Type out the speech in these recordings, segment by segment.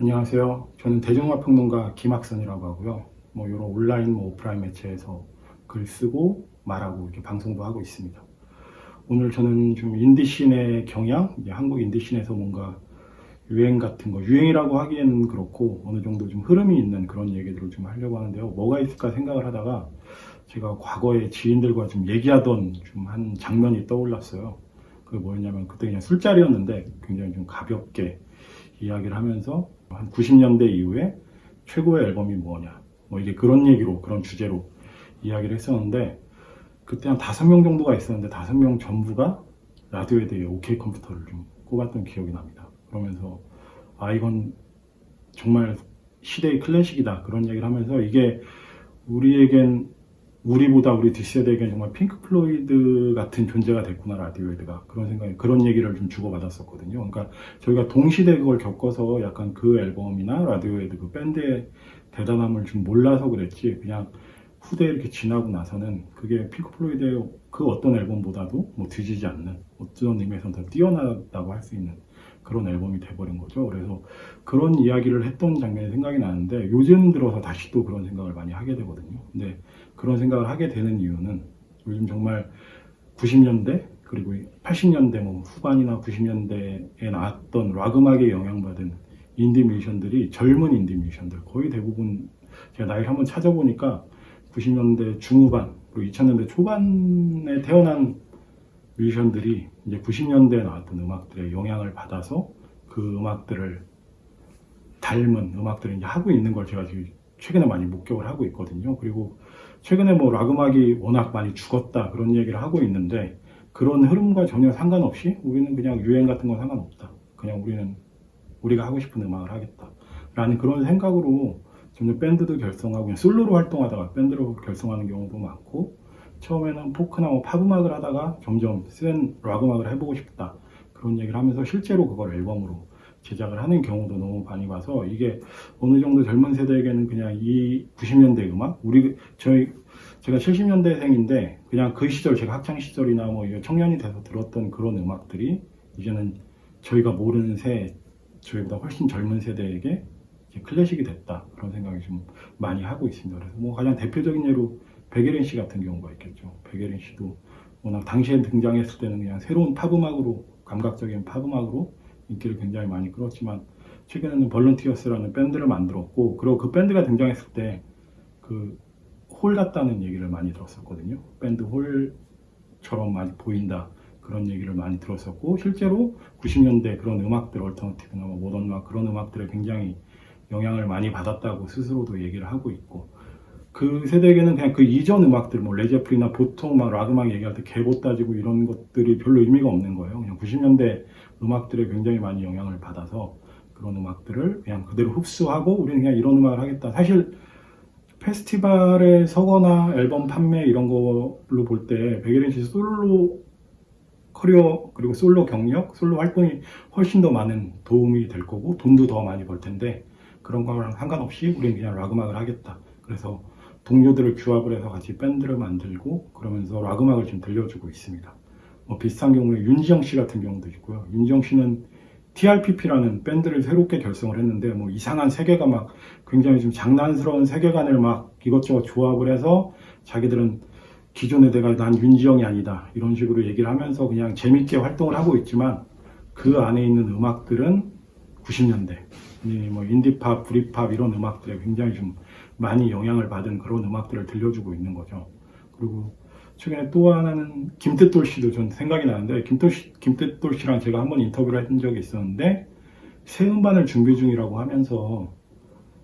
안녕하세요. 저는 대중음악 평론가 김학선이라고 하고요. 뭐 여러 온라인, 뭐 오프라인 매체에서 글 쓰고 말하고 이렇게 방송도 하고 있습니다. 오늘 저는 좀 인디 scene의 경향, 한국 인디 scene에서 뭔가 유행 같은 거, 유행이라고 하기에는 그렇고 어느 정도 좀 흐름이 있는 그런 얘기들을 좀 하려고 하는데요. 뭐가 있을까 생각을 하다가 제가 과거에 지인들과 좀 얘기하던 좀 한 장면이 떠올랐어요. 그게 뭐였냐면 그때 그냥 술자리였는데 굉장히 좀 가볍게 이야기를 하면서 한 90년대 이후에 최고의 앨범이 뭐냐 뭐 이게 그런 얘기로 그런 주제로 이야기를 했었는데 그때 한 다섯 명 정도가 있었는데 다섯 명 전부가 라디오에 대해 OK 컴퓨터를 좀 꼽았던 기억이 납니다. 그러면서 아 이건 정말 시대의 클래식이다 그런 얘기를 하면서 이게 우리에겐 우리보다 우리 뒷세대에게 정말 핑크 플로이드 같은 존재가 됐구나 라디오헤드가 그런 생각이 그런 얘기를 좀 주고받았었거든요. 그러니까 저희가 동시대 그걸 겪어서 약간 그 앨범이나 라디오헤드 그 밴드의 대단함을 좀 몰라서 그랬지 그냥 후대에 이렇게 지나고 나서는 그게 핑크 플로이드의 그 어떤 앨범보다도 뭐 뒤지지 않는 어떤 의미에서는 더 뛰어나다고 할 수 있는 그런 앨범이 돼버린 거죠. 그래서 그런 이야기를 했던 장면이 생각이 나는데 요즘 들어서 다시 또 그런 생각을 많이 하게 되거든요. 근데 그런 생각을 하게 되는 이유는 요즘 정말 90년대 그리고 80년대 뭐 후반이나 90년대에 나왔던 락 음악에 영향받은 인디 뮤지션들이 젊은 인디 뮤지션들 거의 대부분 제가 나이를 한번 찾아보니까 90년대 중후반 그리고 2000년대 초반에 태어난 뮤지션들이 이제 90년대에 나왔던 음악들의 영향을 받아서 그 음악들을 닮은 음악들을 이제 하고 있는 걸 제가 지금 최근에 많이 목격을 하고 있거든요. 그리고 최근에 뭐 락 음악이 워낙 많이 죽었다 그런 얘기를 하고 있는데 그런 흐름과 전혀 상관없이 우리는 그냥 유행 같은 건 상관없다. 그냥 우리는 우리가 하고 싶은 음악을 하겠다. 라는 그런 생각으로 점점 밴드도 결성하고 그냥 솔로로 활동하다가 밴드로 결성하는 경우도 많고 처음에는 포크나 뭐 팝음악을 하다가 점점 센 락 음악을 해보고 싶다. 그런 얘기를 하면서 실제로 그걸 앨범으로 제작을 하는 경우도 너무 많이 봐서 이게 어느 정도 젊은 세대에게는 그냥 이 90년대 음악 우리 저희 제가 70년대생인데 그냥 그 시절 제가 학창 시절이나 뭐 청년이 돼서 들었던 그런 음악들이 이제는 저희가 모르는 새 저희보다 훨씬 젊은 세대에게 클래식이 됐다 그런 생각이 좀 많이 하고 있습니다. 그래서 뭐 가장 대표적인 예로 백예린 씨 같은 경우가 있겠죠. 백예린 씨도 워낙 당시에 등장했을 때는 그냥 새로운 팝음악으로 감각적인 팝음악으로 인기를 굉장히 많이 끌었지만 최근에는 Volunteers라는 밴드를 만들었고 그리고 그 밴드가 등장했을 때 그 Hole 같다는 얘기를 많이 들었었거든요. 밴드 Hole처럼 많이 보인다 그런 얘기를 많이 들었었고 실제로 90년대 그런 음악들 alternative나 뭐 모던 음악 그런 음악들에 굉장히 영향을 많이 받았다고 스스로도 얘기를 하고 있고 그 세대에게는 그냥 그 이전 음악들 뭐 Led Zeppelin이나 보통 막 락 음악 얘기할 때 계보 따지고 이런 것들이 별로 의미가 없는 거예요. 그냥 90년대 음악들에 굉장히 많이 영향을 받아서 그런 음악들을 그냥 그대로 흡수하고 우리는 그냥 이런 음악을 하겠다. 사실 페스티벌에 서거나 앨범 판매 이런 걸로 볼 때 백예린 씨 솔로 커리어 그리고 솔로 경력, 솔로 활동이 훨씬 더 많은 도움이 될 거고 돈도 더 많이 벌 텐데 그런 거랑 상관없이 우리는 그냥 락 음악을 하겠다. 그래서 동료들을 규합을 해서 같이 밴드를 만들고 그러면서 락 음악을 좀 들려주고 있습니다. 뭐 비슷한 경우에 윤지영 씨 같은 경우도 있고요. 윤지영 씨는 TRPP라는 밴드를 새롭게 결성을 했는데 뭐 이상한 세계가 막 굉장히 좀 장난스러운 세계관을 막 이것저것 조합을 해서 자기들은 기존에 내가 난 윤지영이 아니다 이런 식으로 얘기를 하면서 그냥 재밌게 활동을 하고 있지만 그 안에 있는 음악들은 90년대 뭐 인디팝, 브리팝 이런 음악들에 굉장히 좀 많이 영향을 받은 그런 음악들을 들려주고 있는 거죠. 그리고 최근에 또 하나는 김뜻돌 씨도 전 생각이 나는데 김뜻돌, 씨, 김뜻돌 씨랑 제가 한번 인터뷰를 했던 적이 있었는데 새 음반을 준비 중이라고 하면서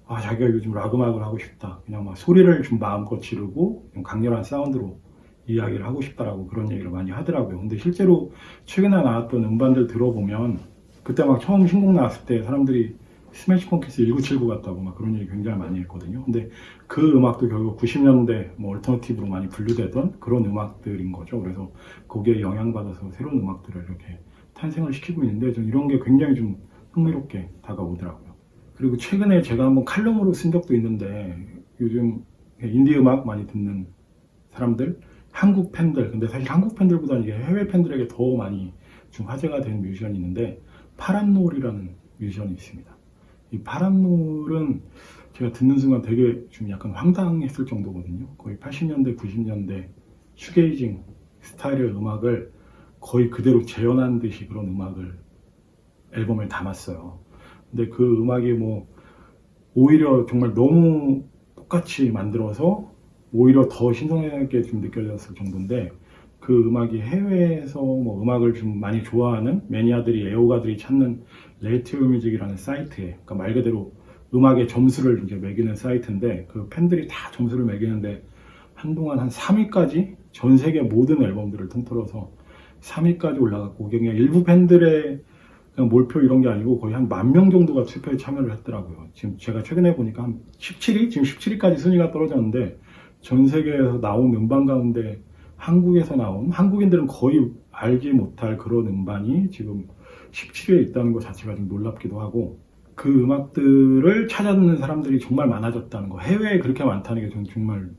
아 자기가 요즘 락 음악을 하고 싶다. 그냥 막 소리를 좀 마음껏 지르고 강렬한 사운드로 이야기를 하고 싶다라고 그런 얘기를 많이 하더라고요. 근데 실제로 최근에 나왔던 음반들 들어보면 그때 막 처음 신곡 나왔을 때 사람들이 Smashing Pumpkins 1979 같다고 막 그런 얘기 굉장히 많이 했거든요. 근데 그 음악도 결국 90년대 뭐 alternative로 많이 분류되던 그런 음악들인 거죠. 그래서 거기에 영향받아서 새로운 음악들을 이렇게 탄생을 시키고 있는데 전 이런 게 굉장히 좀 흥미롭게 다가오더라고요. 그리고 최근에 제가 한번 칼럼으로 쓴 적도 있는데 요즘 인디 음악 많이 듣는 사람들 한국 팬들 근데 사실 한국 팬들보다는 이게 해외 팬들에게 더 많이 좀 화제가 된 뮤지션이 있는데 파란노을이라는 뮤지션이 있습니다. 이 파란놀은 제가 듣는 순간 되게 좀 약간 황당했을 정도거든요. 거의 80년대, 90년대 슈게이징 스타일의 음악을 거의 그대로 재현한 듯이 그런 음악을 앨범에 담았어요. 근데 그 음악이 뭐 오히려 정말 너무 똑같이 만들어서 오히려 더 신선하게 좀 느껴졌을 정도인데 그 음악이 해외에서 뭐 음악을 좀 많이 좋아하는 매니아들이 애호가들이 찾는 Rate Music이라는 사이트에 그러니까 말 그대로 음악의 점수를 이제 매기는 사이트인데 그 팬들이 다 점수를 매기는데 한동안 한 3위까지 전 세계 모든 앨범들을 통틀어서 3위까지 올라갔고 그냥 일부 팬들의 그냥 몰표 이런 게 아니고 거의 한 만 명 정도가 투표에 참여를 했더라고요. 지금 제가 최근에 보니까 한 17위? 지금 17위까지 순위가 떨어졌는데 전 세계에서 나온 음반 가운데 한국에서 나온 한국인들은 거의 알지 못할 그런 음반이 지금 17위에 있다는 것 자체가 좀 놀랍기도 하고 그 음악들을 찾아듣는 사람들이 정말 많아졌다는 거 해외에 그렇게 많다는 게 저는 정말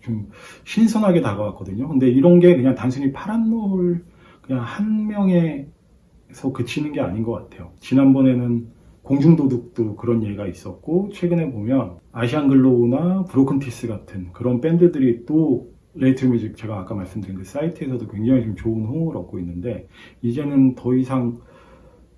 좀 신선하게 다가왔거든요. 근데 이런 게 그냥 단순히 파란노을 그냥 한 명에서 그치는 게 아닌 것 같아요. 지난번에는 공중도둑도 그런 예가 있었고 최근에 보면 Asian Glow나 BrokenTeeth 같은 그런 밴드들이 또 Rate Music 제가 아까 말씀드린 그 사이트에서도 굉장히 좀 좋은 호응을 얻고 있는데 이제는 더 이상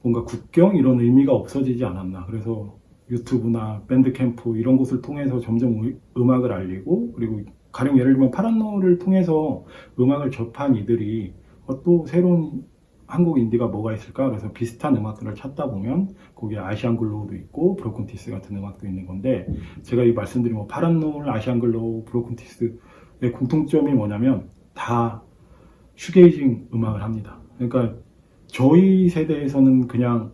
뭔가 국경 이런 의미가 없어지지 않았나. 그래서 유튜브나 Bandcamp 이런 곳을 통해서 점점 의- 음악을 알리고 그리고 가령 예를 들면 파란노을을 통해서 음악을 접한 이들이 어, 또 새로운 한국 인디가 뭐가 있을까? 그래서 비슷한 음악들을 찾다 보면 거기에 Asian Glow도 있고 BrokenTeeth 같은 음악도 있는 건데 제가 이 말씀드린 뭐 파란노을 Asian Glow BrokenTeeth의 공통점이 뭐냐면 다 슈게이징 음악을 합니다 그러니까 저희 세대에서는 그냥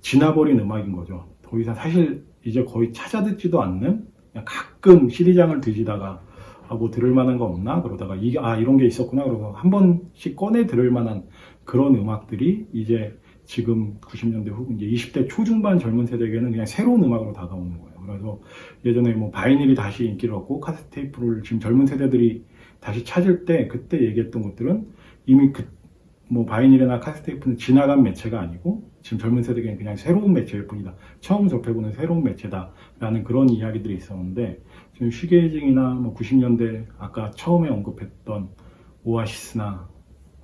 지나버린 음악인 거죠. 더 이상 사실 이제 거의 찾아 듣지도 않는 가끔 CD장을 뒤지다가 아, 뭐 들을 만한 거 없나 그러다가 이게 아 이런 게 있었구나 그러고 한 번씩 꺼내 들을 만한 그런 음악들이 이제 지금 90년대 후반 이제 20대 초중반 젊은 세대에게는 그냥 새로운 음악으로 다가오는 거예요. 그래서 예전에 뭐 vinyl이 다시 인기를 얻고 카세트테이프를 지금 젊은 세대들이 다시 찾을 때 그때 얘기했던 것들은 이미 그 뭐 vinyl이나 카세트테이프는 지나간 매체가 아니고 지금 젊은 세대에게는 그냥 새로운 매체일 뿐이다. 처음 접해보는 새로운 매체다 라는 그런 이야기들이 있었는데 지금 shoegazing이나 뭐 90년대 아까 처음에 언급했던 Oasis나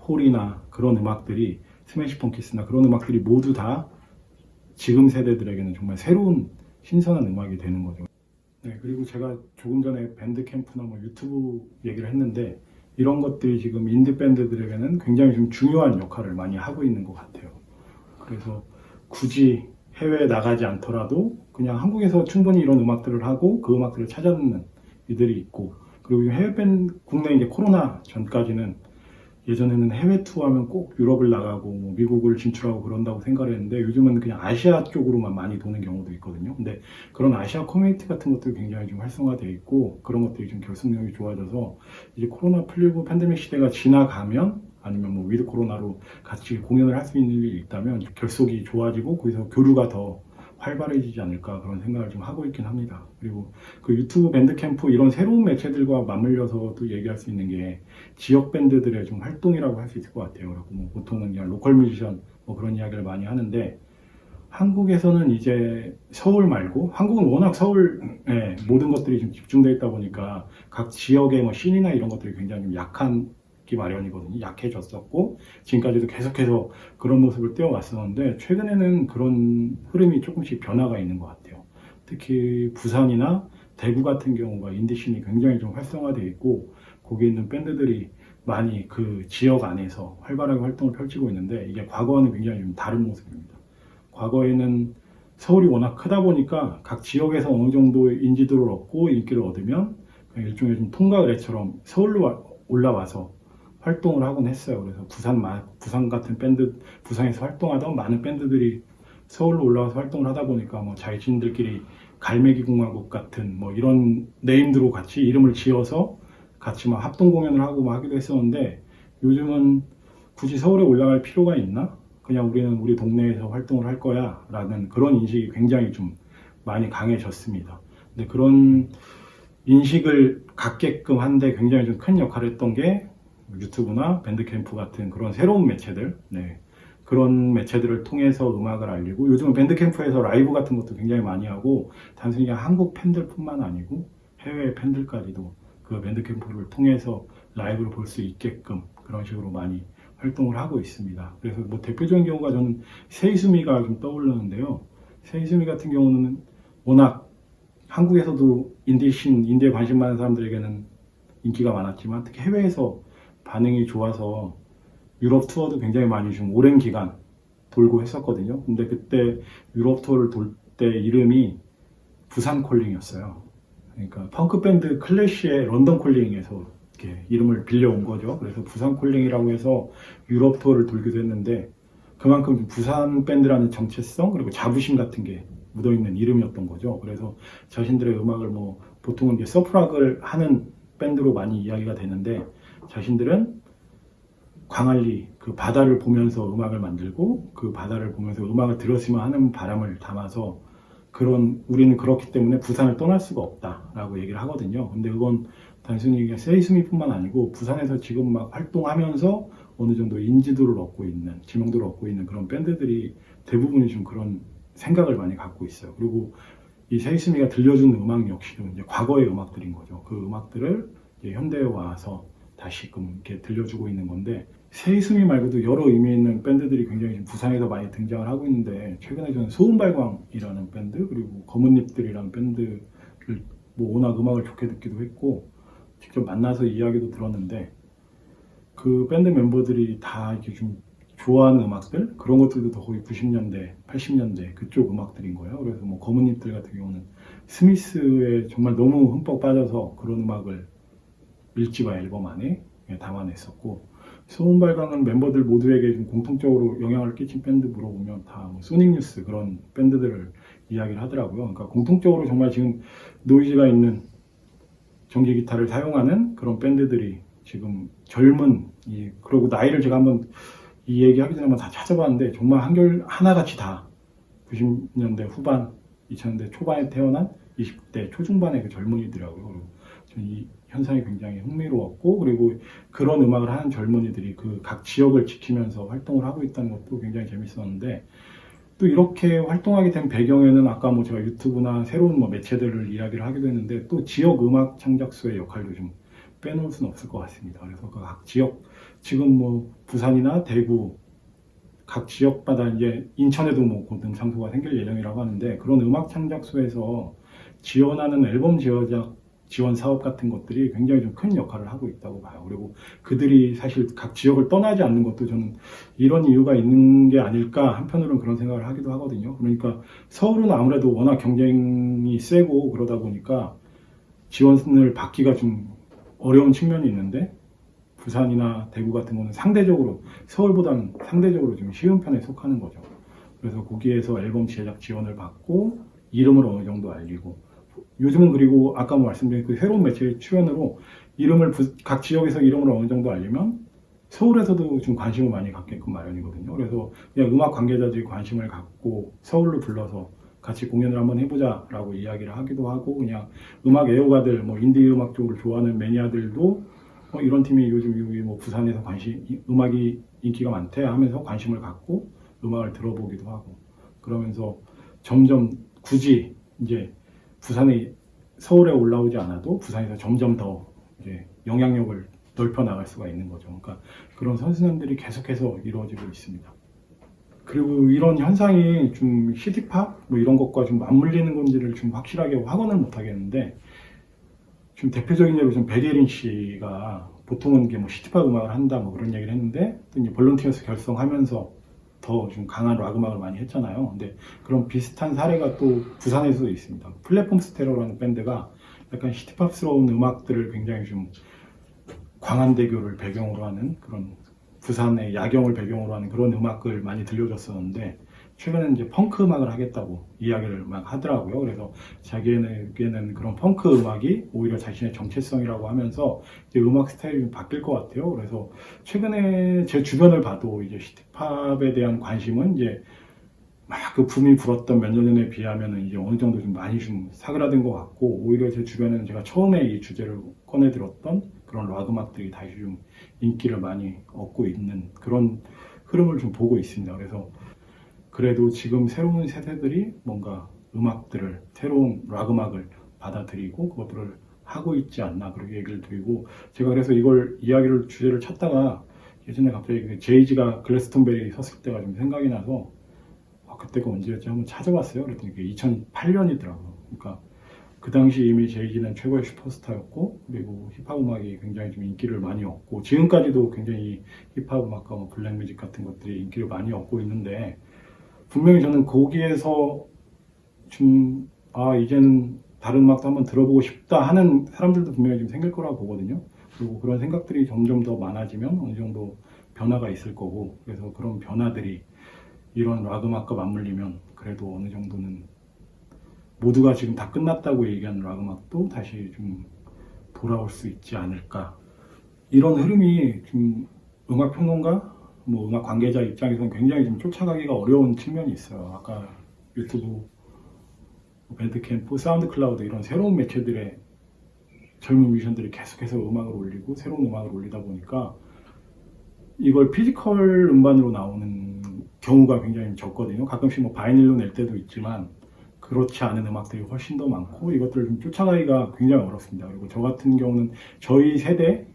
Hole이나 그런 음악들이 스매시 펑키스나 그런 음악들이 모두 다 지금 세대들에게는 정말 새로운 신선한 음악이 되는 거죠. 네, 그리고 제가 조금 전에 밴드 캠프나 뭐 유튜브 얘기를 했는데 이런 것들이 지금 인디 밴드들에게는 굉장히 좀 중요한 역할을 많이 하고 있는 것 같아요. 그래서 굳이 해외에 나가지 않더라도 그냥 한국에서 충분히 이런 음악들을 하고 그 음악들을 찾아듣는 이들이 있고 그리고 해외 밴 국내 이제 코로나 전까지는 예전에는 해외 투어하면 꼭 유럽을 나가고 뭐 미국을 진출하고 그런다고 생각을 했는데 요즘은 그냥 아시아 쪽으로만 많이 도는 경우도 있거든요. 근데 그런 아시아 커뮤니티 같은 것들이 굉장히 좀 활성화되어 있고 그런 것들이 좀 결속력이 좋아져서 이제 코로나 풀리고 팬데믹 시대가 지나가면 아니면 뭐 위드 코로나로 같이 공연을 할 수 있는 일이 있다면 결속이 좋아지고 거기서 교류가 더 활발해지지 않을까 그런 생각을 좀 하고 있긴 합니다. 그리고 그 유튜브 Bandcamp 이런 새로운 매체들과 맞물려서 또 얘기할 수 있는 게 지역 밴드들의 좀 활동이라고 할 수 있을 것 같아요. 그리고 뭐 보통은 그냥 local 뮤지션 뭐 그런 이야기를 많이 하는데 한국에서는 이제 서울 말고 한국은 워낙 서울에 모든 것들이 좀 집중되어 있다 보니까 각 지역의 뭐 씬이나 이런 것들이 굉장히 좀 약한 기 마련이거든요. 약해졌었고 지금까지도 계속해서 그런 모습을 띄워왔었는데 최근에는 그런 흐름이 조금씩 변화가 있는 것 같아요. 특히 부산이나 대구 같은 경우가 인디씬이 굉장히 좀 활성화되어 있고 거기 있는 밴드들이 많이 그 지역 안에서 활발하게 활동을 펼치고 있는데 이게 과거와는 굉장히 좀 다른 모습입니다. 과거에는 서울이 워낙 크다 보니까 각 지역에서 어느 정도 인지도를 얻고 인기를 얻으면 일종의 좀 통과 의례처럼 서울로 와- 올라와서 활동을 하곤 했어요. 그래서 부산 마- 부산 같은 밴드 부산에서 활동하던 많은 밴드들이 서울로 올라와서 활동을 하다 보니까 뭐 자신들끼리 갈매기 공화국 같은 뭐 이런 네임드로 같이 이름을 지어서 같이 막 합동 공연을 하고 막 하기도 했었는데 요즘은 굳이 서울에 올라갈 필요가 있나? 그냥 우리는 우리 동네에서 활동을 할 거야 라는 그런 인식이 굉장히 좀 많이 강해졌습니다. 근데 그런 인식을 갖게끔 한데 굉장히 좀 큰 역할을 했던 게 유튜브나 밴드캠프 같은 그런 새로운 매체들 네. 그런 매체들을 통해서 음악을 알리고 요즘은 밴드캠프에서 라이브 같은 것도 굉장히 많이 하고 단순히 한국 팬들뿐만 아니고 해외 팬들까지도 그 밴드캠프를 통해서 라이브를 볼 수 있게끔 그런 식으로 많이 활동을 하고 있습니다. 그래서 뭐 대표적인 경우가 저는 세이수미가 좀 떠오르는데요. 세이수미 같은 경우는 워낙 한국에서도 인디신, 인디에 관심 많은 사람들에게는 인기가 많았지만 특히 해외에서 반응이 좋아서 유럽 투어도 굉장히 많이 좀 오랜 기간 돌고 했었거든요. 근데 그때 유럽 투어를 돌 때 이름이 부산 Calling이었어요. 그러니까 펑크 밴드 Clash의 London Calling에서 이렇게 이름을 빌려온 거죠. 그래서 부산 Calling이라고 해서 유럽 투어를 돌기도 했는데 그만큼 부산 밴드라는 정체성 그리고 자부심 같은 게 묻어있는 이름이었던 거죠. 그래서 자신들의 음악을 뭐 보통은 이제 surf 락을 하는 밴드로 많이 이야기가 되는데 자신들은 광안리 그 바다를 보면서 음악을 만들고 그 바다를 보면서 음악을 들었으면 하는 바람을 담아서 그런 우리는 그렇기 때문에 부산을 떠날 수가 없다라고 얘기를 하거든요. 근데 그건 단순히 Say Sue Me뿐만 아니고 부산에서 지금 막 활동하면서 어느 정도 인지도를 얻고 있는 지명도를 얻고 있는 그런 밴드들이 대부분이 좀 그런 생각을 많이 갖고 있어요. 그리고 이 Say Sue Me가 들려주는 음악 역시도 이제 과거의 음악들인 거죠. 그 음악들을 현대에 와서 다시금 이렇게 들려주고 있는 건데 Say Sue Me 말고도 여러 의미 있는 밴드들이 굉장히 부산에서 많이 등장을 하고 있는데 최근에 저는 소음발광이라는 밴드 그리고 검은잎들이라는 밴드를 뭐 워낙 음악을 좋게 듣기도 했고 직접 만나서 이야기도 들었는데 그 밴드 멤버들이 다 이렇게 좀 좋아하는 음악들 그런 것들도 더 거의 90년대, 80년대 그쪽 음악들인 거예요. 그래서 뭐 검은잎들 같은 경우는 스미스에 정말 너무 흠뻑 빠져서 그런 음악을 일집와 앨범 안에 담아냈었고 소음 발광은 멤버들 모두에게 좀 공통적으로 영향을 끼친 밴드 물어보면 다 뭐 소닉뉴스 그런 밴드들을 이야기를 하더라고요. 그러니까 공통적으로 정말 지금 노이즈가 있는 전기 기타를 사용하는 그런 밴드들이 지금 젊은 이 그리고 나이를 제가 한번 이 얘기하기 전에 한번 다 찾아봤는데 정말 한결 하나같이 다 90년대 후반 2000년대 초반에 태어난 20대 초중반의 그 젊은이들하고요. 그리고 저는 이 현상이 굉장히 흥미로웠고 그리고 그런 음악을 하는 젊은이들이 그 각 지역을 지키면서 활동을 하고 있다는 것도 굉장히 재밌었는데 또 이렇게 활동하게 된 배경에는 아까 뭐 제가 유튜브나 새로운 뭐 매체들을 이야기를 하기도 했는데 또 지역 음악 창작소의 역할도 좀 빼놓을 수는 없을 것 같습니다. 그래서 그각 지역 지금 뭐 부산이나 대구 각 지역마다 이제 인천에도 뭐 고등 장소가 생길 예정이라고 하는데 그런 음악 창작소에서 지원하는 앨범 제작 지원 사업 같은 것들이 굉장히 좀 큰 역할을 하고 있다고 봐요. 그리고 그들이 사실 각 지역을 떠나지 않는 것도 저는 이런 이유가 있는 게 아닐까 한편으로는 그런 생각을 하기도 하거든요. 그러니까 서울은 아무래도 워낙 경쟁이 세고 그러다 보니까 지원을 받기가 좀 어려운 측면이 있는데 부산이나 대구 같은 거는 상대적으로 서울보다는 상대적으로 좀 쉬운 편에 속하는 거죠. 그래서 거기에서 앨범 제작 지원을 받고 이름을 어느 정도 알리고 요즘은 그리고 아까 뭐 말씀드린 그 새로운 매체의 출연으로 이름을 부, 각 지역에서 이름을 어느 정도 알리면 서울에서도 좀 관심을 많이 갖게끔 마련이거든요. 그래서 그냥 음악 관계자들이 관심을 갖고 서울로 불러서 같이 공연을 한번 해보자 라고 이야기를 하기도 하고 그냥 음악 애호가들 뭐 인디 음악 쪽을 좋아하는 매니아들도 어, 이런 팀이 요즘 여기 뭐 부산에서 관심 음악이 인기가 많대 하면서 관심을 갖고 음악을 들어보기도 하고 그러면서 점점 굳이 이제 부산에 서울에 올라오지 않아도 부산에서 점점 더 이제 영향력을 넓혀 나갈 수가 있는 거죠. 그러니까 그런 선순환들이 계속해서 이루어지고 있습니다. 그리고 이런 현상이 좀 city pop 뭐 이런 것과 좀 맞물리는 건지를 좀 확실하게 확언을 못 하겠는데 좀 대표적인 예로 좀 백예린 씨가 보통은 이게 뭐 city pop 음악을 한다 뭐 그런 얘기를 했는데 또 이제 볼런티어스 결성하면서 더 좀 강한 락 음악을 많이 했잖아요. 근데 그런 비슷한 사례가 또 부산에서도 있습니다. 플랫폼 스테로라는 밴드가 약간 시티팝스러운 음악들을 굉장히 좀 광안대교를 배경으로 하는 그런 부산의 야경을 배경으로 하는 그런 음악을 많이 들려줬었는데 최근에 이제 펑크 음악을 하겠다고 이야기를 막 하더라고요. 그래서 자기에게는 그런 펑크 음악이 오히려 자신의 정체성이라고 하면서 음악 스타일이 좀 바뀔 것 같아요. 그래서 최근에 제 주변을 봐도 이제 시티팝에 대한 관심은 이제 막그 붐이 불었던 몇 년 전에 비하면 이제 어느 정도 좀 많이 좀 사그라든 것 같고 오히려 제 주변에는 제가 처음에 이 주제를 꺼내 들었던 그런 락 음악들이 다시 좀 인기를 많이 얻고 있는 그런 흐름을 좀 보고 있습니다. 그래서 그래도 지금 새로운 세대들이 뭔가 음악들을 새로운 락 음악을 받아들이고 그것들을 하고 있지 않나 그렇게 얘기를 드리고 제가 그래서 이걸 이야기를 주제를 찾다가 예전에 갑자기 그 제이지가 글래스톤베리 섰을 때가 좀 생각이 나서 아, 그때가 언제였지 한번 찾아봤어요. 그랬더니 그게 2008년이더라고요. 그러니까 그 당시 이미 제이지는 최고의 슈퍼스타였고 그리고 힙합 음악이 굉장히 좀 인기를 많이 얻고 지금까지도 굉장히 힙합 음악과 뭐 블랙뮤직 같은 것들이 인기를 많이 얻고 있는데 분명히 저는 거기에서 좀 아 이제는 다른 음악도 한번 들어보고 싶다 하는 사람들도 분명히 좀 생길 거라고 보거든요. 그리고 그런 생각들이 점점 더 많아지면 어느 정도 변화가 있을 거고 그래서 그런 변화들이 이런 락 음악과 맞물리면 그래도 어느 정도는 모두가 지금 다 끝났다고 얘기하는 락 음악도 다시 좀 돌아올 수 있지 않을까 이런 흐름이 좀 음악 평론가 뭐 음악 관계자 입장에서는 굉장히 좀 쫓아가기가 어려운 측면이 있어요. 아까 유튜브 밴드캠프, 사운드 클라우드 이런 새로운 매체들의 젊은 뮤지션들이 계속해서 음악을 올리고 새로운 음악을 올리다 보니까 이걸 physical 음반으로 나오는 경우가 굉장히 적거든요. 가끔씩 뭐 vinyl로 낼 때도 있지만 그렇지 않은 음악들이 훨씬 더 많고 이것들을 좀 쫓아가기가 굉장히 어렵습니다. 그리고 저 같은 경우는 저희 세대,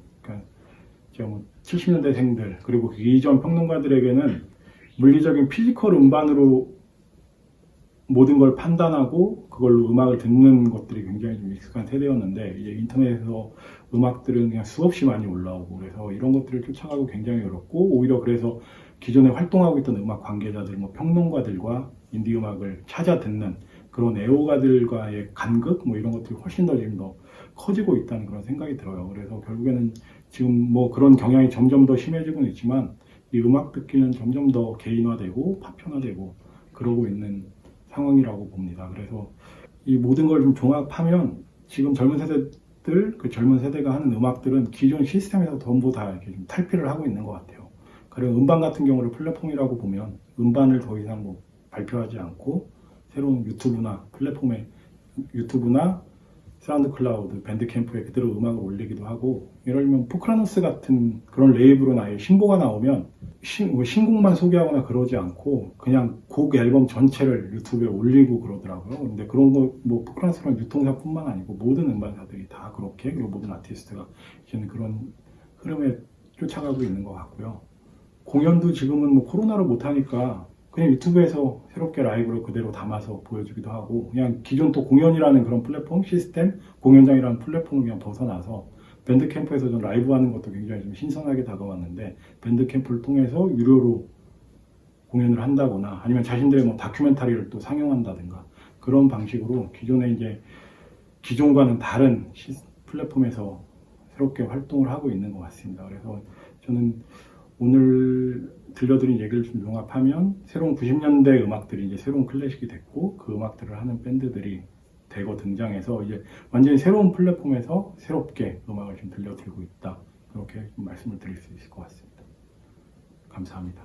그러니까 제가 뭐 70년대생들 그리고 그 이전 평론가들에게는 물리적인 physical 음반으로 모든 걸 판단하고 그걸로 음악을 듣는 것들이 굉장히 좀 익숙한 세대였는데 이제 인터넷에서 음악들은 그냥 수없이 많이 올라오고 그래서 이런 것들을 쫓아가고 굉장히 어렵고 오히려 그래서 기존에 활동하고 있던 음악 관계자들, 뭐 평론가들과 인디 음악을 찾아 듣는 그런 애호가들과의 간극 뭐 이런 것들이 훨씬 더 지금 더 커지고 있다는 그런 생각이 들어요. 그래서 결국에는 지금 뭐 그런 경향이 점점 더 심해지고 있지만 이 음악 듣기는 점점 더 개인화되고 파편화되고 그러고 있는 상황이라고 봅니다. 그래서 이 모든 걸 좀 종합하면 지금 젊은 세대들, 그 젊은 세대가 하는 음악들은 기존 시스템에서 전부 다 이렇게 좀 탈피를 하고 있는 것 같아요. 그리고 음반 같은 경우를 플랫폼이라고 보면 음반을 더 이상 뭐 발표하지 않고 새로운 유튜브나 플랫폼에 유튜브나 사운드 클라우드, 밴드 캠프에 그대로 음악을 올리기도 하고 예를 들면 포크라노스 같은 그런 레이블은 아예 신보가 나오면 신, 뭐 신곡만 소개하거나 그러지 않고 그냥 곡 앨범 전체를 유튜브에 올리고 그러더라고요. 근데 그런 거 뭐 포크라노스는 유통사뿐만 아니고 모든 음반사들이 다 그렇게 그리고 모든 아티스트가 이제는 그런 흐름에 쫓아가고 있는 것 같고요. 공연도 지금은 뭐 코로나로 못하니까 그냥 유튜브에서 새롭게 라이브로 그대로 담아서 보여주기도 하고 그냥 기존 또 공연이라는 그런 플랫폼 시스템 공연장이라는 플랫폼을 그냥 벗어나서 밴드 캠프에서 좀 라이브 하는 것도 굉장히 좀 신선하게 다가왔는데 밴드 캠프를 통해서 유료로 공연을 한다거나 아니면 자신들의 뭐 다큐멘터리를 또 상영한다든가 그런 방식으로 기존에 이제 기존과는 다른 시- 플랫폼에서 새롭게 활동을 하고 있는 것 같습니다. 그래서 저는 오늘 들려드린 얘기를 좀 종합하면 새로운 90년대 음악들이 이제 새로운 클래식이 됐고 그 음악들을 하는 밴드들이 대거 등장해서 이제 완전히 새로운 플랫폼에서 새롭게 음악을 좀 들려드리고 있다. 그렇게 좀 말씀을 드릴 수 있을 것 같습니다. 감사합니다.